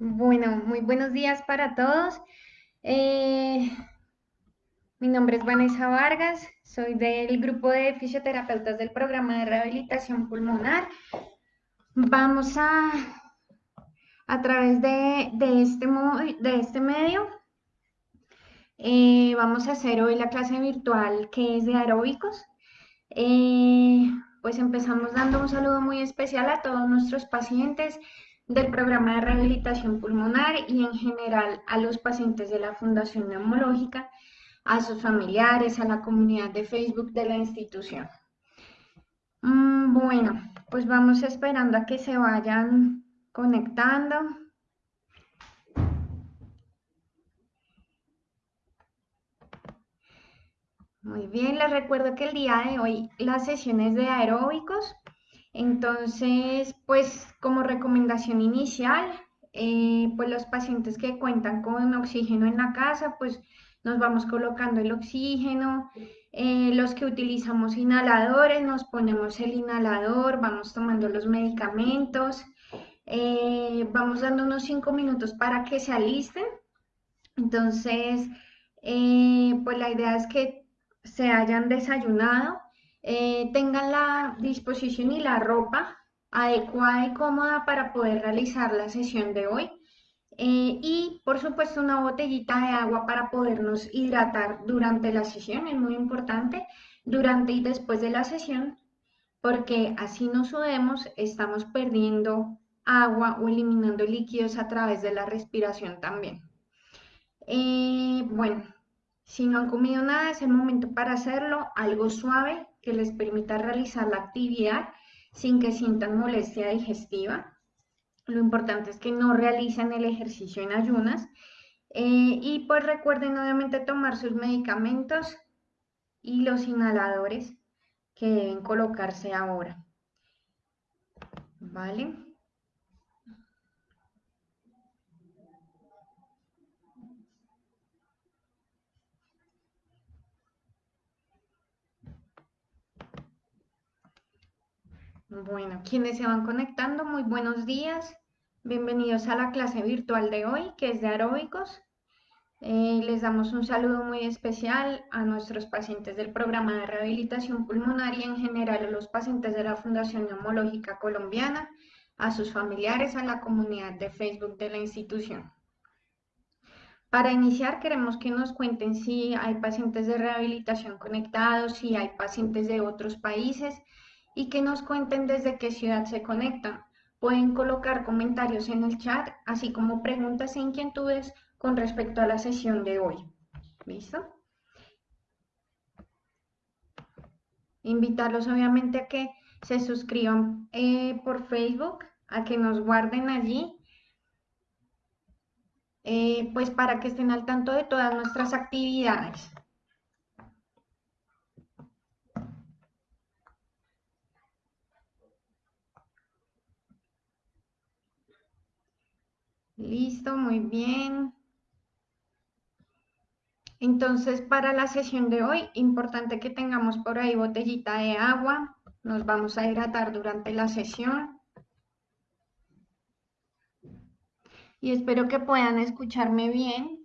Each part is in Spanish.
Bueno, muy buenos días para todos. Eh, mi nombre es Vanessa Vargas, soy del grupo de fisioterapeutas del programa de rehabilitación pulmonar. Vamos a, a través de, este, de este medio, eh, vamos a hacer hoy la clase virtual que es de aeróbicos. Eh, pues empezamos dando un saludo muy especial a todos nuestros pacientes del programa de rehabilitación pulmonar y en general a los pacientes de la Fundación Neumológica, a sus familiares, a la comunidad de Facebook de la institución. Mm, bueno, pues vamos esperando a que se vayan conectando. Muy bien, les recuerdo que el día de hoy las sesiones de aeróbicos entonces, pues como recomendación inicial, eh, pues los pacientes que cuentan con oxígeno en la casa, pues nos vamos colocando el oxígeno. Eh, los que utilizamos inhaladores, nos ponemos el inhalador, vamos tomando los medicamentos. Eh, vamos dando unos cinco minutos para que se alisten. Entonces, pues la idea es que se hayan desayunado eh, tengan la disposición y la ropa adecuada y cómoda para poder realizar la sesión de hoy. Eh, y por supuesto una botellita de agua para podernos hidratar durante la sesión, es muy importante, durante y después de la sesión, porque así no sudemos, estamos perdiendo agua o eliminando líquidos a través de la respiración también. Eh, bueno, si no han comido nada, es el momento para hacerlo, algo suave, que les permita realizar la actividad sin que sientan molestia digestiva. Lo importante es que no realicen el ejercicio en ayunas. Eh, y pues recuerden obviamente tomar sus medicamentos y los inhaladores que deben colocarse ahora. ¿Vale? Bueno, quienes se van conectando, muy buenos días. Bienvenidos a la clase virtual de hoy, que es de aeróbicos. Eh, les damos un saludo muy especial a nuestros pacientes del programa de rehabilitación pulmonar y en general a los pacientes de la Fundación Neumológica Colombiana, a sus familiares, a la comunidad de Facebook de la institución. Para iniciar, queremos que nos cuenten si hay pacientes de rehabilitación conectados, si hay pacientes de otros países, y que nos cuenten desde qué ciudad se conectan. Pueden colocar comentarios en el chat, así como preguntas e inquietudes con respecto a la sesión de hoy. ¿Listo? Invitarlos obviamente a que se suscriban eh, por Facebook, a que nos guarden allí, eh, pues para que estén al tanto de todas nuestras actividades. Listo, muy bien. Entonces, para la sesión de hoy, importante que tengamos por ahí botellita de agua. Nos vamos a hidratar durante la sesión. Y espero que puedan escucharme bien.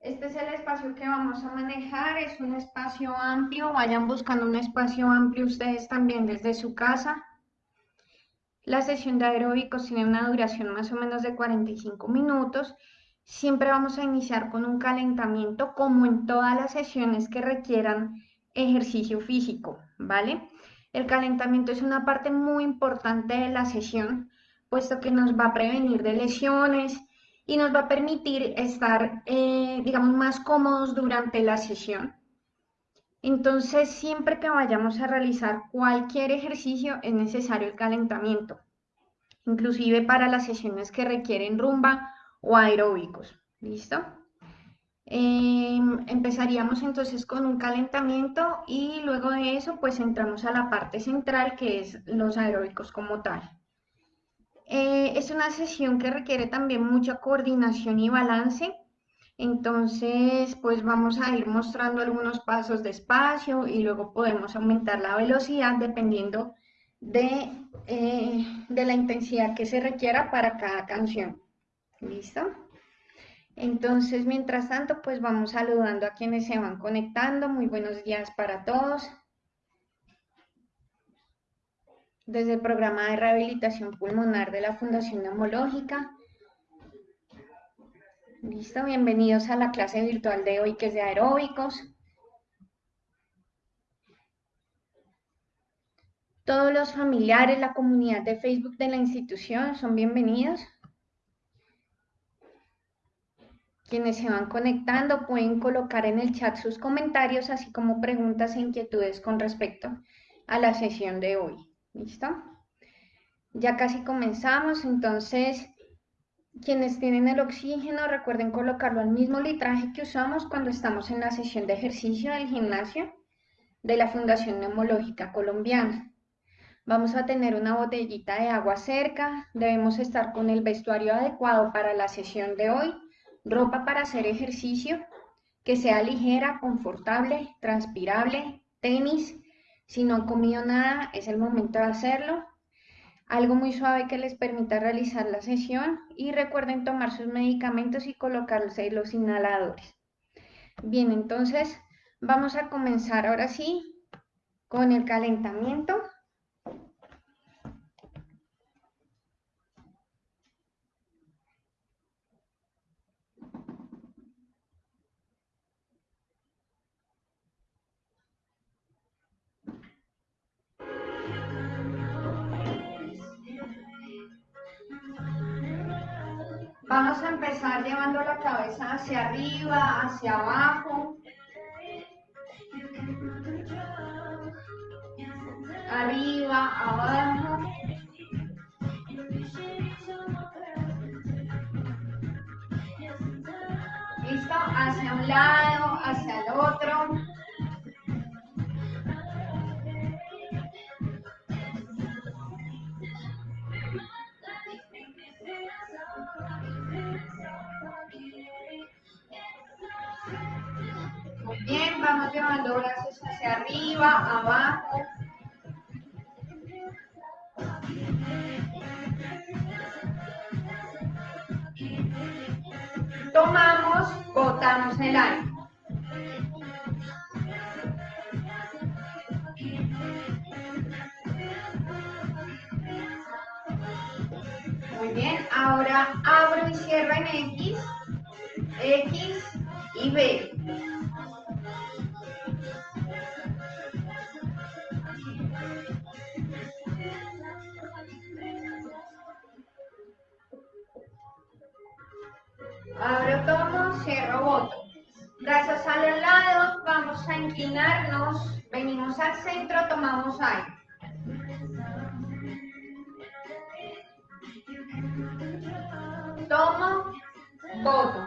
Este es el espacio que vamos a manejar, es un espacio amplio, vayan buscando un espacio amplio ustedes también desde su casa. La sesión de aeróbicos tiene una duración más o menos de 45 minutos. Siempre vamos a iniciar con un calentamiento como en todas las sesiones que requieran ejercicio físico, ¿vale? El calentamiento es una parte muy importante de la sesión, puesto que nos va a prevenir de lesiones y nos va a permitir estar, eh, digamos, más cómodos durante la sesión. Entonces, siempre que vayamos a realizar cualquier ejercicio es necesario el calentamiento, inclusive para las sesiones que requieren rumba o aeróbicos. ¿Listo? Em, empezaríamos entonces con un calentamiento y luego de eso pues entramos a la parte central que es los aeróbicos como tal. Eh, es una sesión que requiere también mucha coordinación y balance entonces, pues vamos a ir mostrando algunos pasos despacio y luego podemos aumentar la velocidad dependiendo de eh, de la intensidad que se requiera para cada canción. ¿Listo? Entonces, mientras tanto, pues vamos saludando a quienes se van conectando. Muy buenos días para todos. Desde el programa de rehabilitación pulmonar de la Fundación Neumológica. Listo, bienvenidos a la clase virtual de hoy que es de aeróbicos. Todos los familiares, la comunidad de Facebook de la institución son bienvenidos. Quienes se van conectando pueden colocar en el chat sus comentarios, así como preguntas e inquietudes con respecto a la sesión de hoy. ¿Listo? Ya casi comenzamos, entonces quienes tienen el oxígeno recuerden colocarlo al mismo litraje que usamos cuando estamos en la sesión de ejercicio del gimnasio de la Fundación Neumológica Colombiana. Vamos a tener una botellita de agua cerca, debemos estar con el vestuario adecuado para la sesión de hoy ropa para hacer ejercicio, que sea ligera, confortable, transpirable, tenis. Si no han comido nada, es el momento de hacerlo. Algo muy suave que les permita realizar la sesión y recuerden tomar sus medicamentos y colocarse los inhaladores. Bien, entonces vamos a comenzar ahora sí con el calentamiento. Vamos a empezar llevando la cabeza hacia arriba, hacia abajo. Arriba, abajo. ¿Listo? Hacia un lado, hacia el otro. Vamos llevando brazos hacia arriba, abajo. Tomamos, botamos el aire. Muy bien, ahora abro y cierro en X, X y B. Abro, tomo, cierro, boto. Brazos a los lados, vamos a inclinarnos, venimos al centro, tomamos aire. Tomo, boto.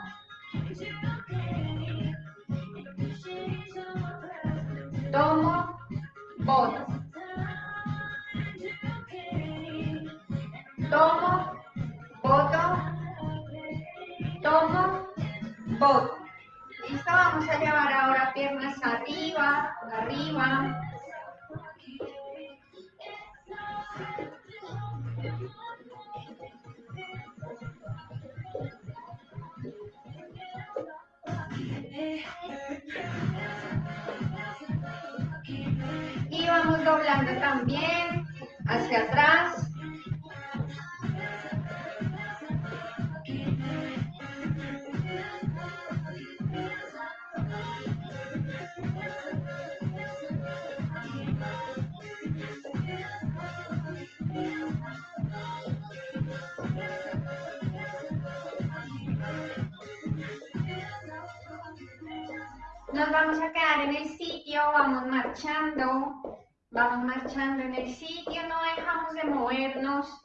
Vamos marchando en el sitio, no dejamos de movernos,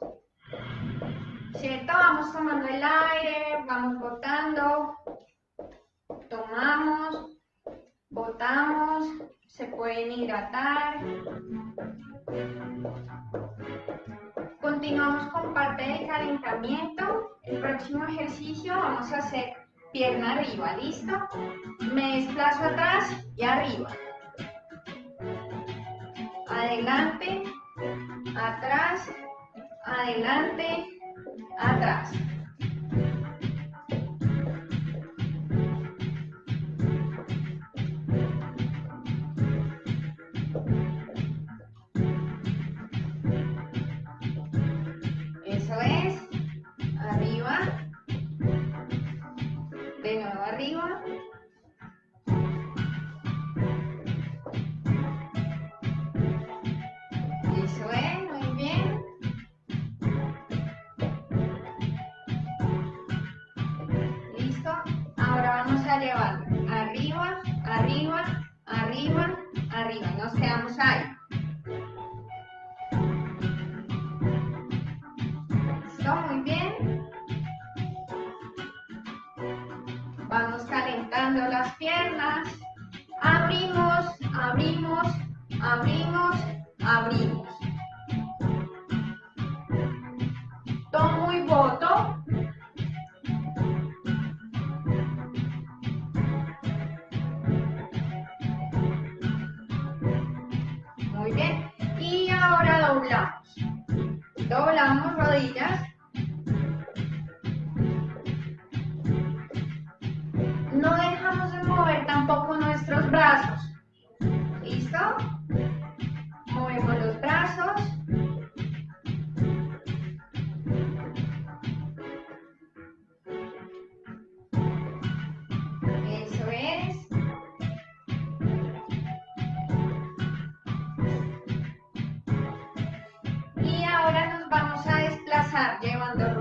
¿cierto? Vamos tomando el aire, vamos botando, tomamos, botamos, se pueden hidratar. Continuamos con parte del calentamiento. El próximo ejercicio vamos a hacer pierna arriba, ¿listo? Me desplazo atrás y arriba. Adelante atrás, adelante, atrás.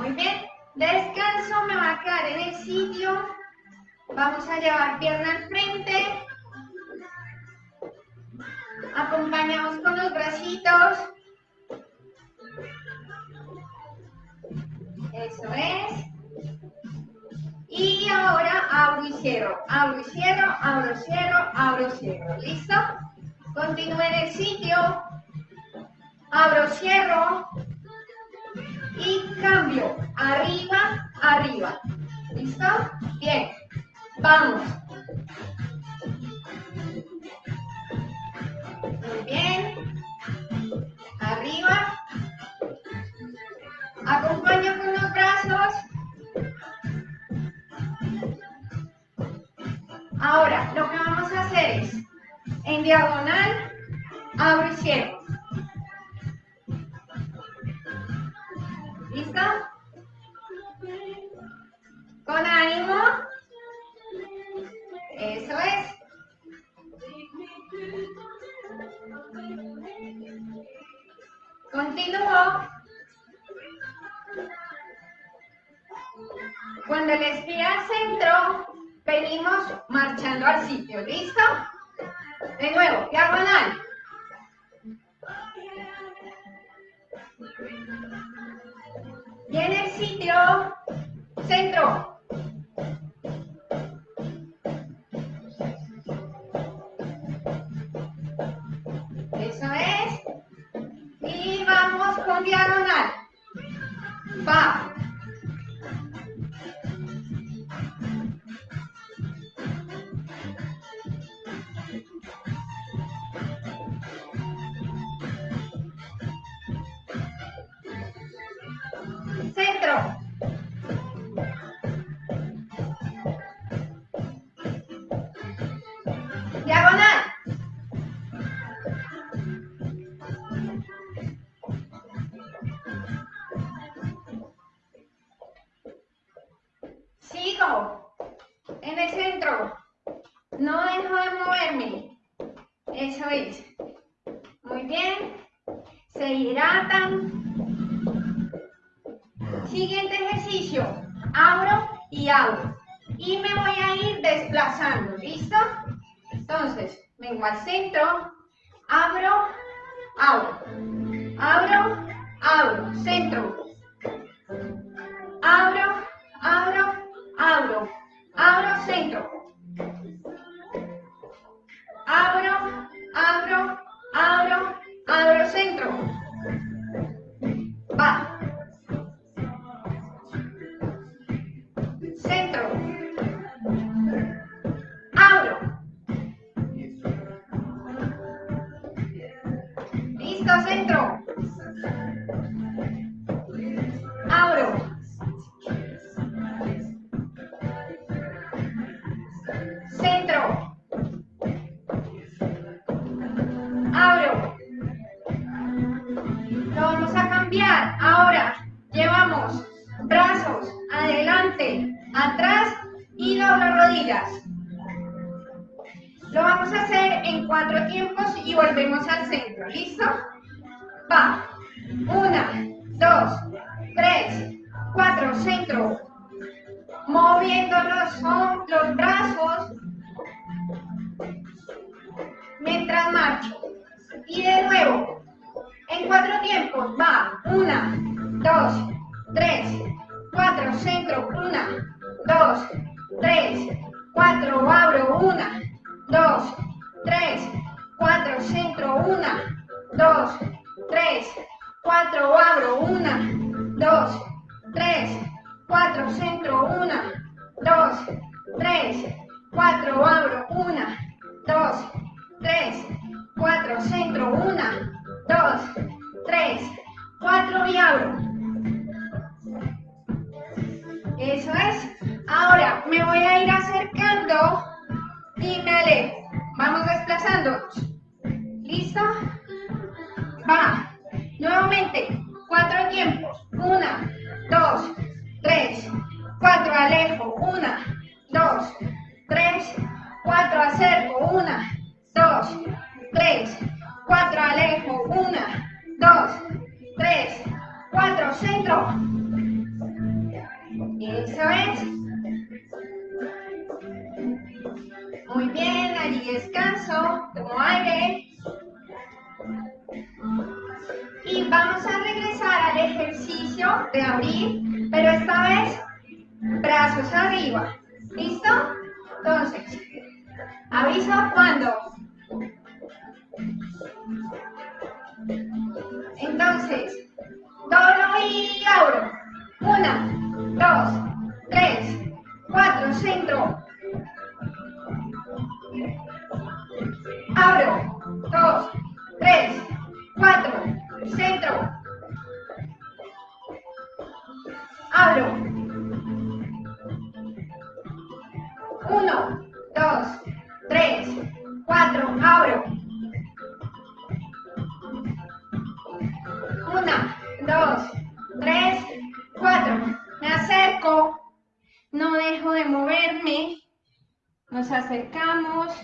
Muy bien. Descanso, me va a quedar en el sitio. Vamos a llevar pierna al frente. Acompañamos con los bracitos. Eso es. Y ahora abro y cierro, abro y cierro, abro y cierro, abro y cierro. ¿Listo? Continúe en el sitio. Abro, cierro. Y cambio. Arriba, arriba. ¿Listo? Bien. Vamos. Muy bien. Arriba. Acompaño con los brazos. Ahora, lo que vamos a hacer es en diagonal, abro y cierro. Ánimo. Eso es. Continúo. Cuando les pida al centro, venimos marchando al sitio. ¿Listo? De nuevo, diagonal. Y en el sitio, centro. con diagonal. Va. Centro. Ahora llevamos brazos adelante, atrás y doblo rodillas. Lo vamos a hacer en cuatro tiempos y volvemos al centro. ¿Listo? Va. Una, dos, tres, cuatro, centro. Moviendo los, los brazos mientras marcho. Y de nuevo, en cuatro tiempos, va, una, dos, tres, cuatro, centro, una, dos, tres, cuatro, abro, una, dos, tres, cuatro, centro, una, dos, tres, cuatro, abro, una, dos, tres, cuatro, centro, una, dos, tres, cuatro, abro, una, dos, tres, cuatro, centro, una, dos, tres, cuatro y abro. Eso es. Ahora me voy a ir acercando y me alejo. Vamos desplazándonos. ¿Listo? Va. Nuevamente, cuatro tiempos. Una, dos, tres, cuatro, alejo. Una, dos, tres, cuatro, acerco. Una, dos, tres, cuatro, alejo. Una, dos, tres, cuatro, centro. Eso es. Muy bien, allí descanso, tomo aire. Y vamos a regresar al ejercicio de abrir, pero esta vez brazos arriba. ¿Listo? Entonces, aviso cuando. Entonces, doblo y abro. Una, dos, tres, cuatro, centro. Abro, dos, tres, cuatro, centro. Abro. Uno, dos, tres, cuatro, abro. Una, dos, tres, cuatro. Me acerco. No dejo de moverme. Nos acercamos.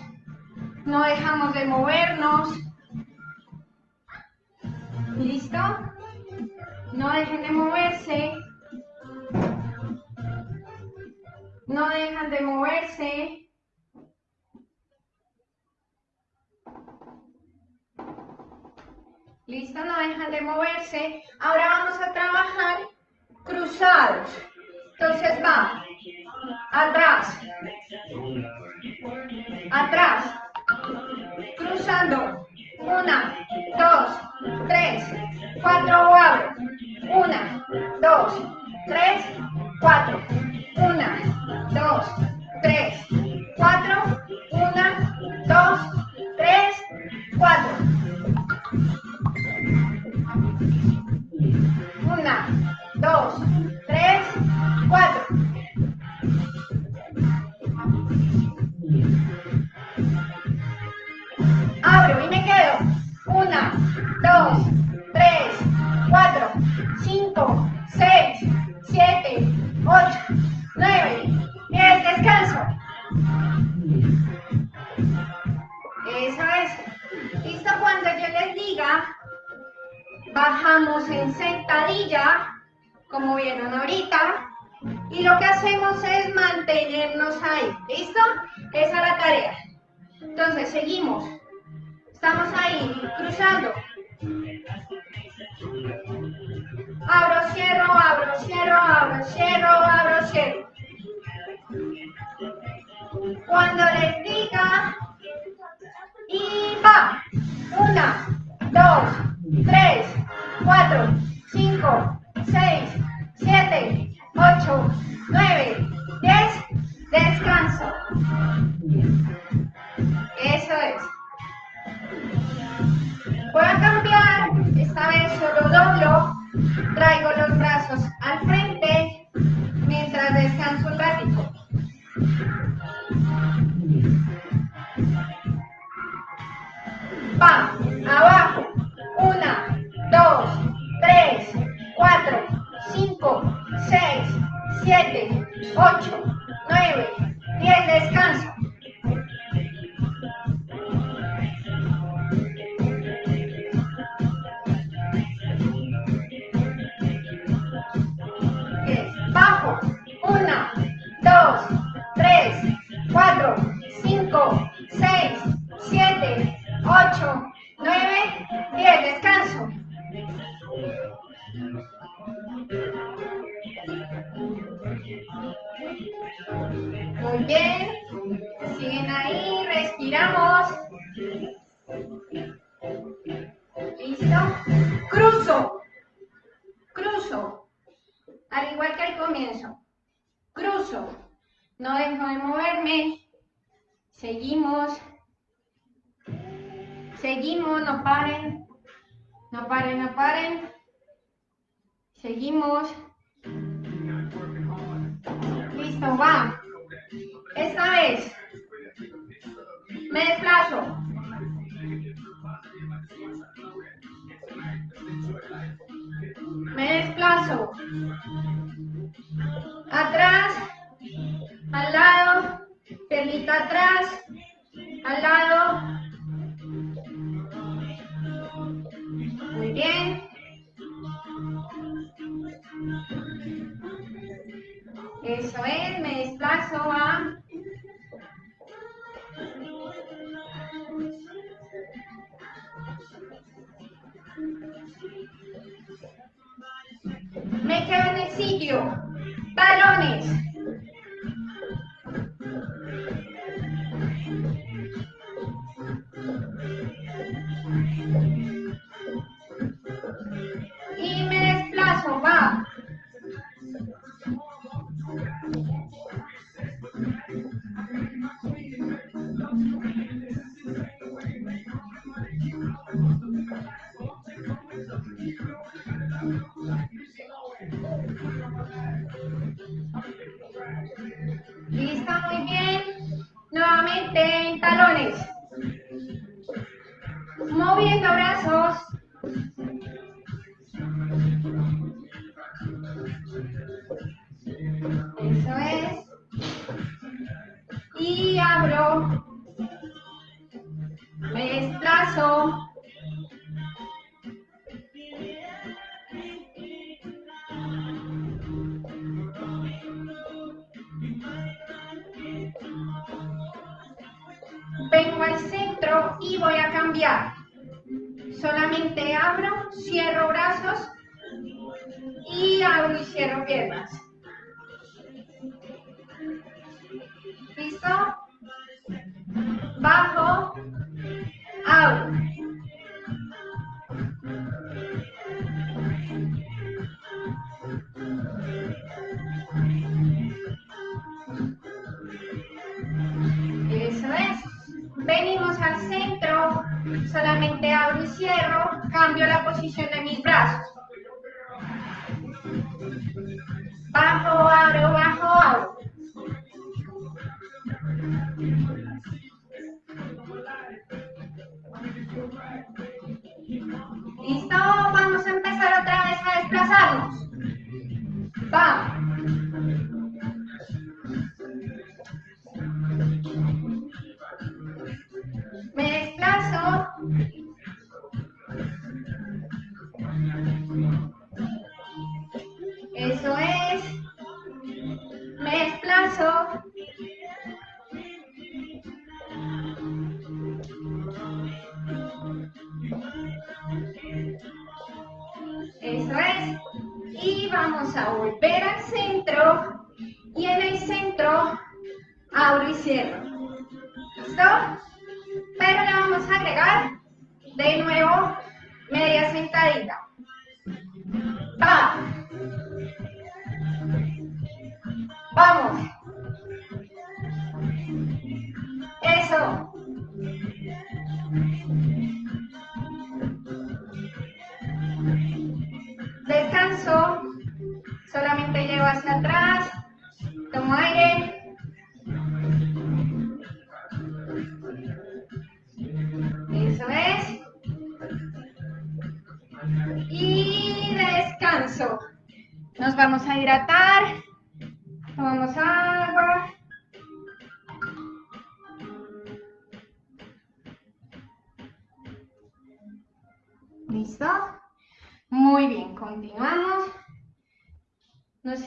No dejamos de movernos. ¿Listo? No dejen de moverse. No dejan de moverse. ¿Listo? No dejan de moverse. Ahora vamos a trabajar cruzados. Entonces va. Atrás. Atrás. Cruzando. Una, dos, tres, cuatro, abro. Una, dos, tres, cuatro. Una, dos, tres, cuatro. Una, dos, tres, cuatro. Dos,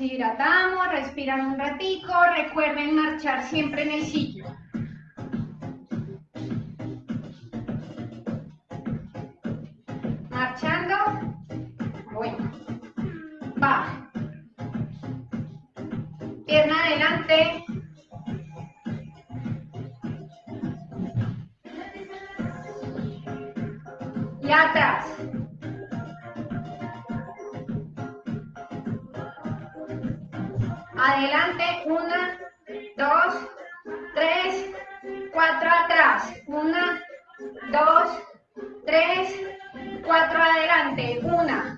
hidratamos, respiran un ratico, recuerden marchar siempre en el sitio. Marchando, bueno, baja, pierna adelante, y atrás. adelante, una, dos, tres, cuatro atrás, una, dos, tres, cuatro adelante, una,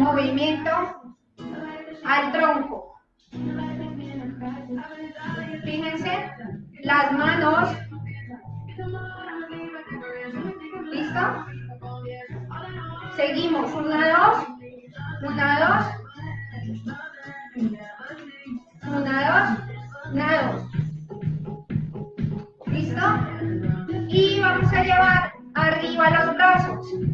movimiento al tronco. Fíjense, las manos. ¿Listo? Seguimos. Una, dos. Una, dos. Una, dos. Una, dos. ¿Listo? Y vamos a llevar arriba los brazos.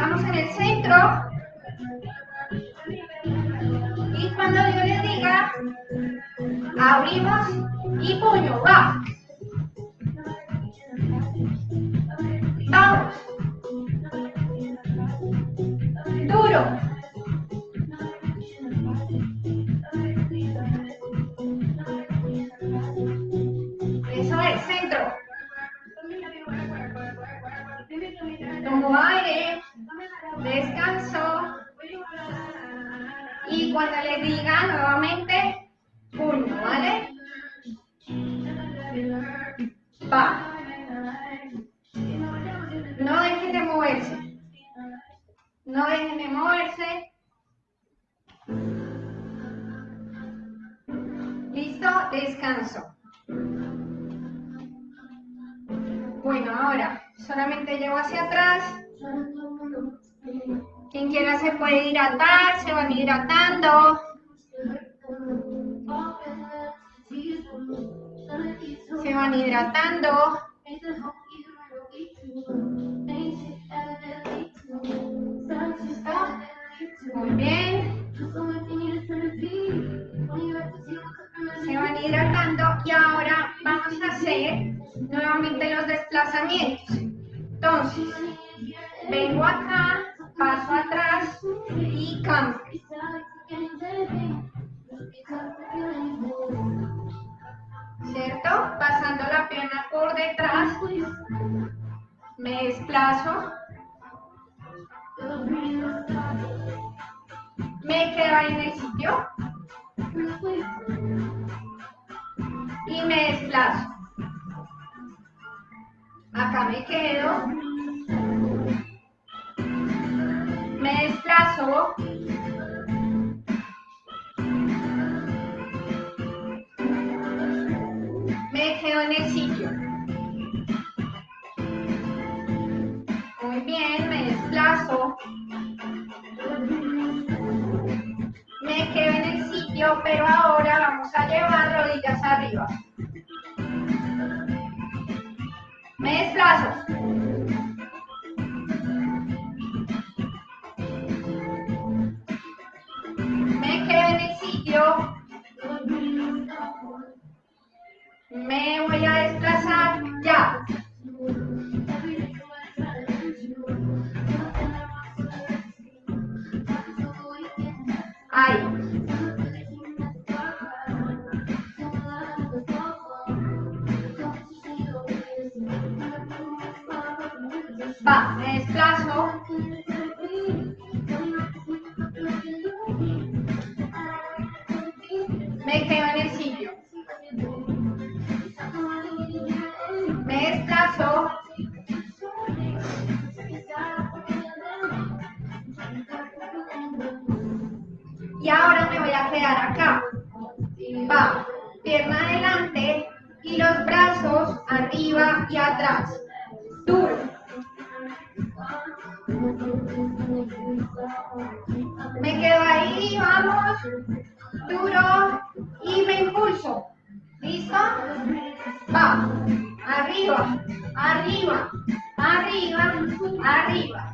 estamos en el centro. Y cuando yo les diga, abrimos y puño, va. tratando plazo me quedo ahí en el sitio y me desplazo. Acá me quedo. Me desplazo pero ahora vamos a llevar rodillas arriba. Me desplazo. Me quedo en el sitio. Me voy a desplazar Me quedo ahí, vamos. Duro. Y me impulso. ¿Listo? Va. Arriba, arriba, arriba, arriba.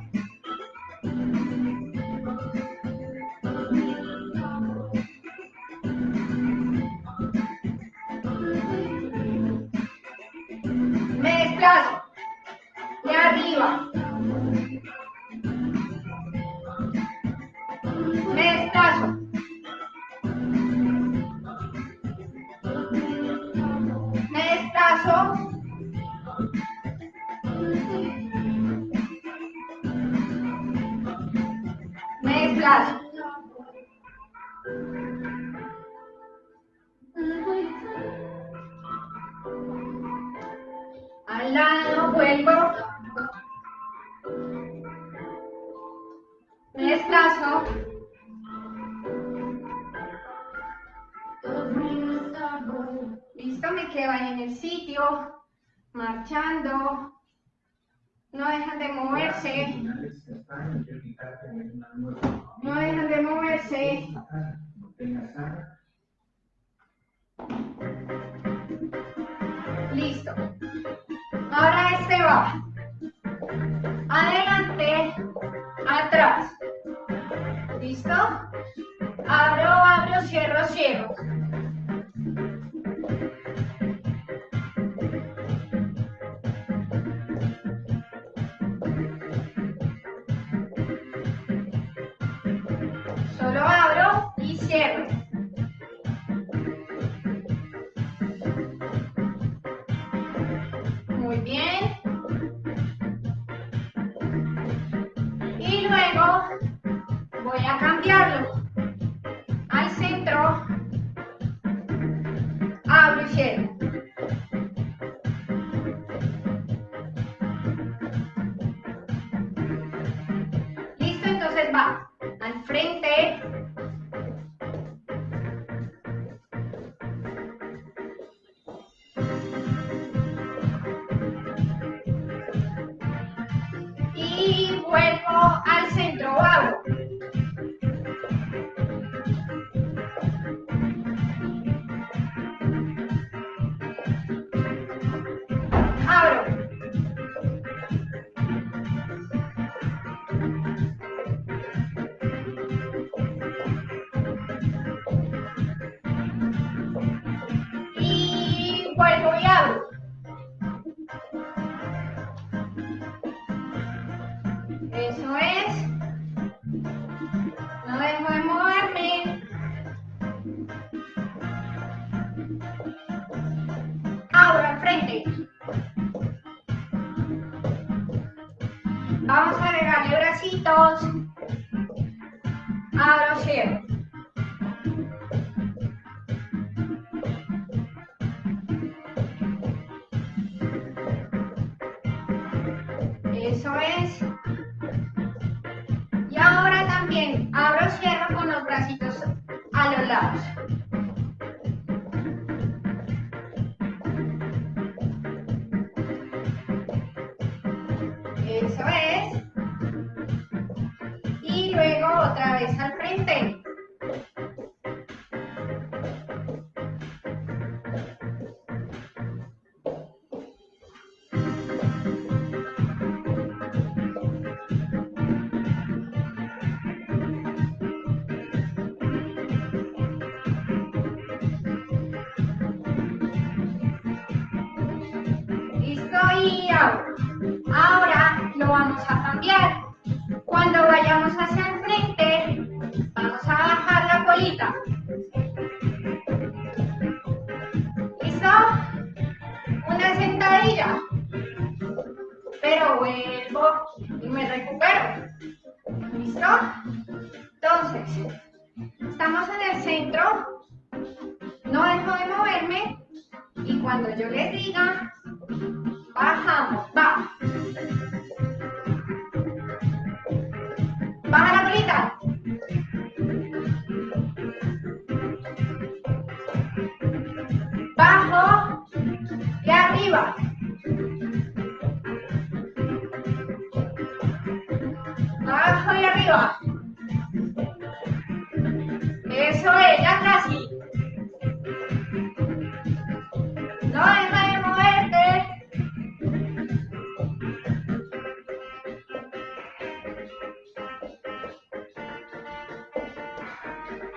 Sitio, marchando, no dejan de moverse, no dejan de moverse, listo. Ahora este va. Adelante, atrás. ¿Listo? Abro, abro, cierro, cierro. Abro y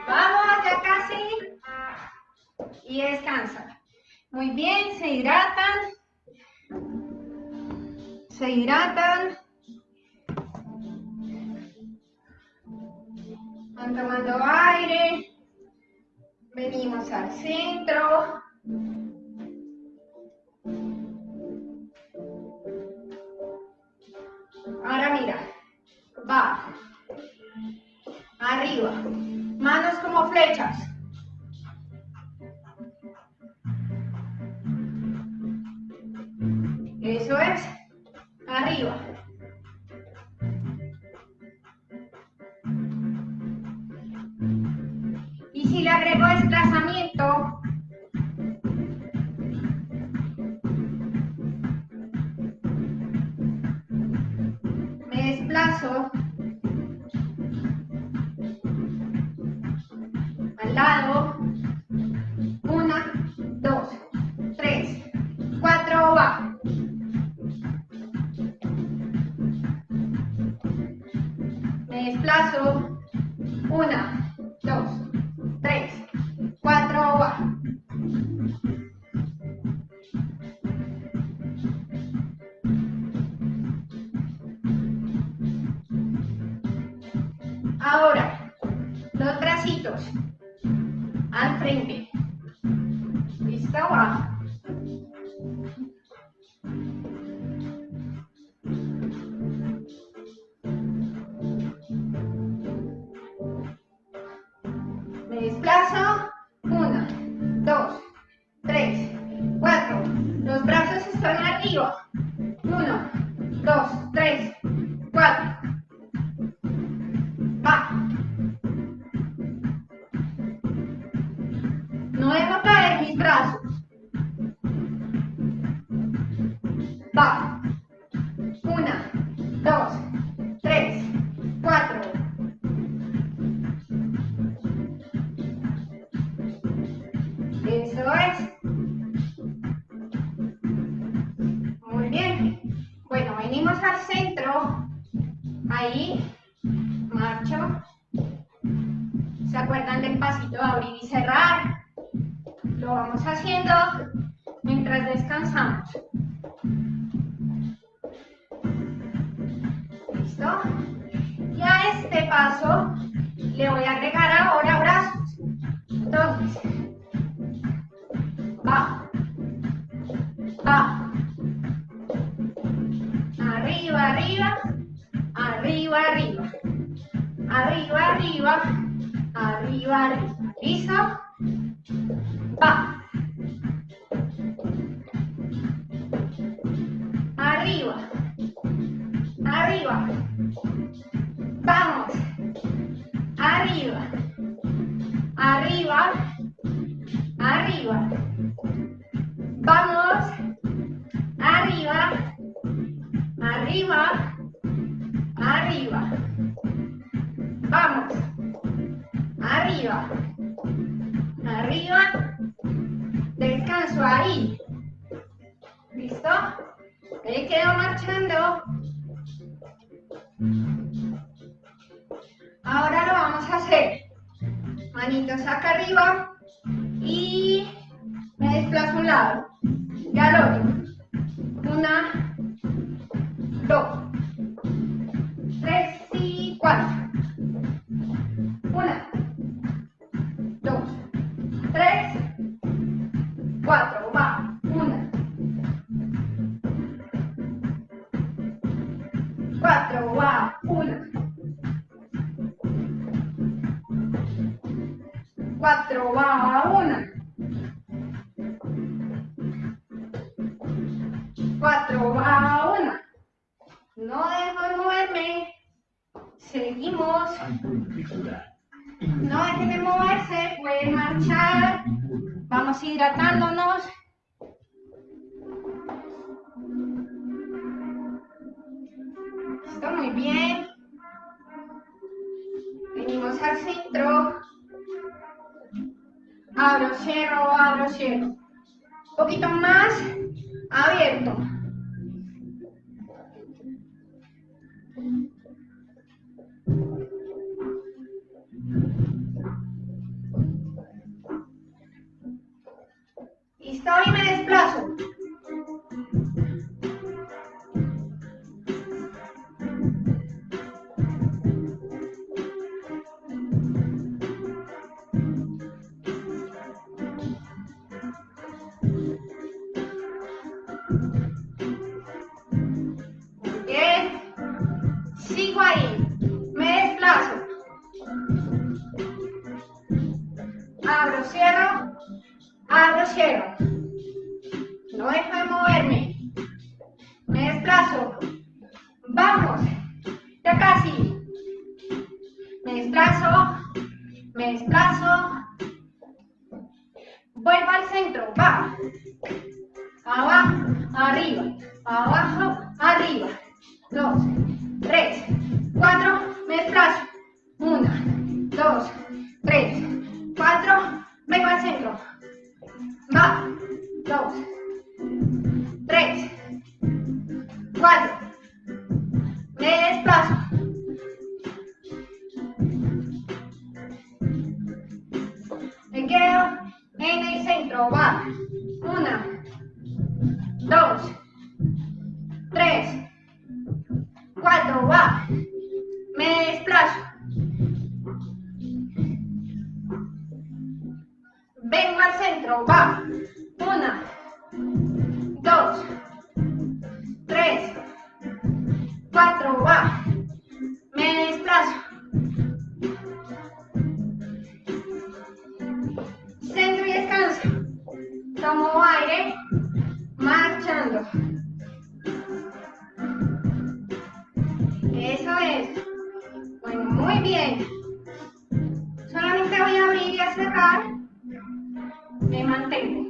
Vamos, ya casi. Y descansan. Muy bien, se hidratan. Se hidratan. Van tomando aire. Venimos al centro. Ahora mira, va fechas. Feijó. arriba, descanso ahí, ¿listo? Me quedo marchando. Ahora lo vamos a hacer. Manitos acá arriba y me desplazo a un lado y al otro. Una, dos. Poquito más abierto. me mantengo.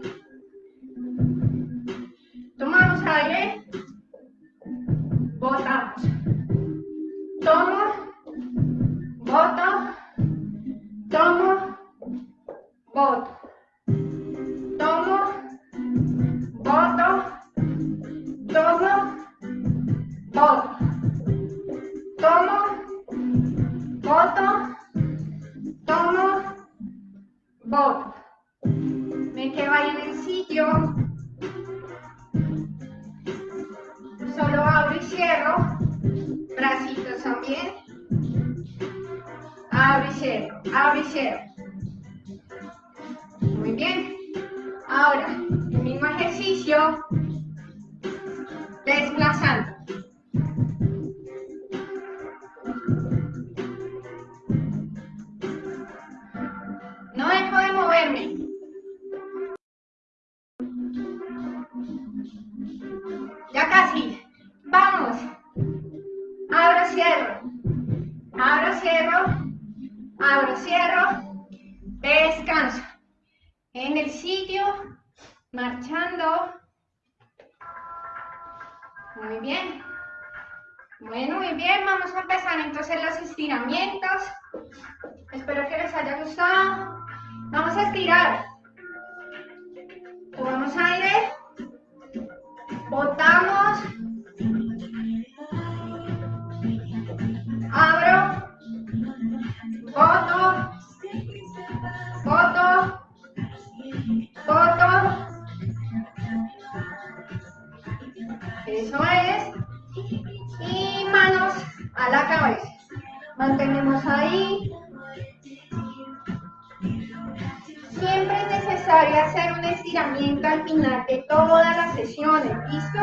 Siempre es necesario hacer un estiramiento al final de todas las sesiones, ¿listo?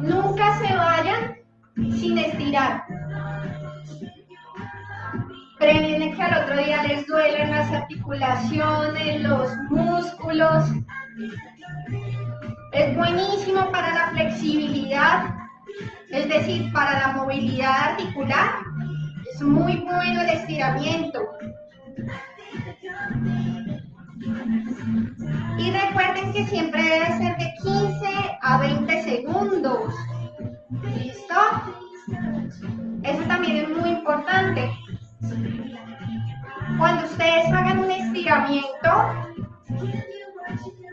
Nunca se vayan sin estirar. Previene que al otro día les duelen las articulaciones, los músculos. Es buenísimo para la flexibilidad, es decir, para la movilidad articular es muy bueno el estiramiento. Y recuerden que siempre debe ser de 15 a 20 segundos. ¿Listo? Eso también es muy importante. Cuando ustedes hagan un estiramiento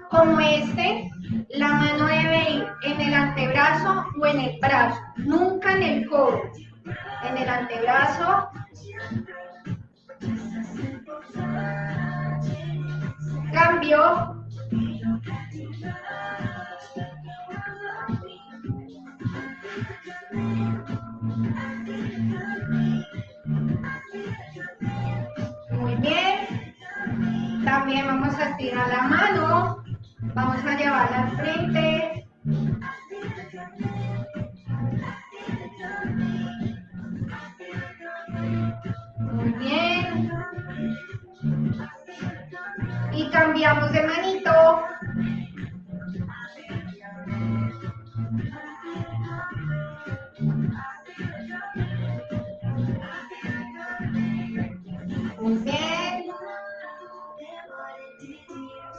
como este, la mano debe ir en el antebrazo o en el brazo, nunca en el codo. En el antebrazo. Cambio. Muy bien. También vamos a estirar la mano. Vamos a llevarla al frente. Bien. Y cambiamos de manito. Muy bien.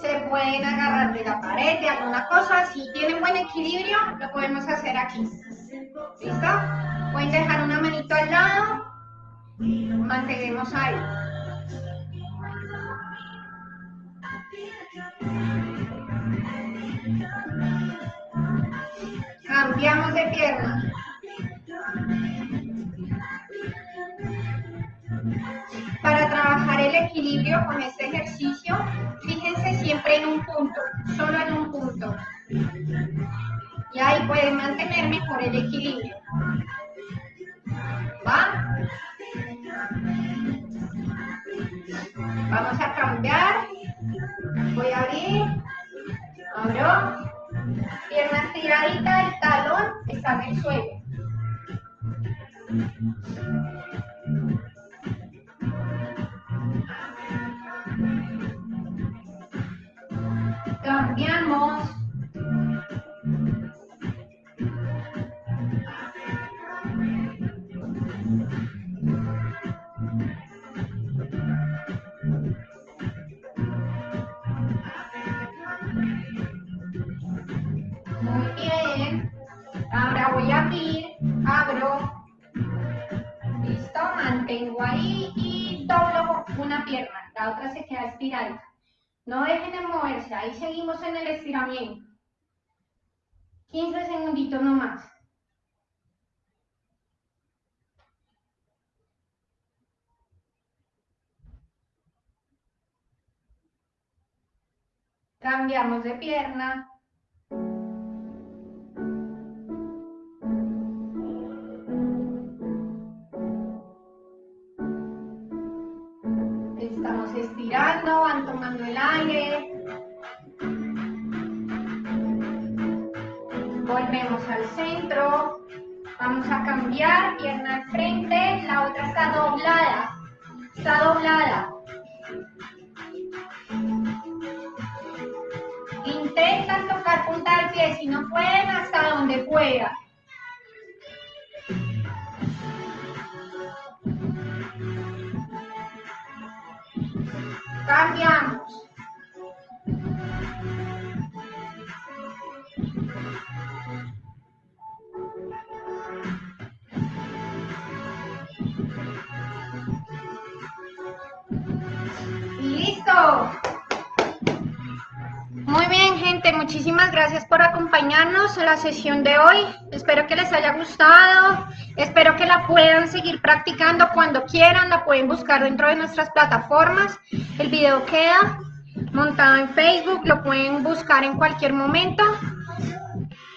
Se pueden agarrar de la pared, de alguna cosa. Si tienen buen equilibrio, lo podemos hacer aquí. ¿Listo? Pueden dejar una manito al lado. Mantenemos ahí. Cambiamos de pierna. Para trabajar el equilibrio con este ejercicio, fíjense siempre en un punto, solo en un punto. Y ahí pueden mantener mejor el equilibrio. ¿Va? Vamos a cambiar. Voy a abrir. Abro. Pierna estiradita, el talón está en el suelo. Cambiamos. Ahora voy a abrir, abro. Listo, mantengo ahí y doblo una pierna. La otra se queda estirada. No dejen de moverse, ahí seguimos en el estiramiento. 15 segunditos nomás. Cambiamos de pierna. Cambiar, pierna al frente, la otra está doblada. Está doblada. Intentan tocar punta del pie, si no pueden, hasta donde puedan. Muchísimas gracias por acompañarnos en la sesión de hoy. Espero que les haya gustado. Espero que la puedan seguir practicando cuando quieran. La pueden buscar dentro de nuestras plataformas. El video queda montado en Facebook. Lo pueden buscar en cualquier momento.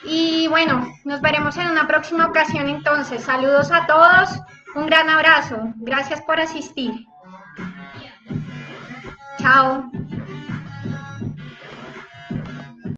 Y bueno, nos veremos en una próxima ocasión entonces. Saludos a todos. Un gran abrazo. Gracias por asistir. Chao.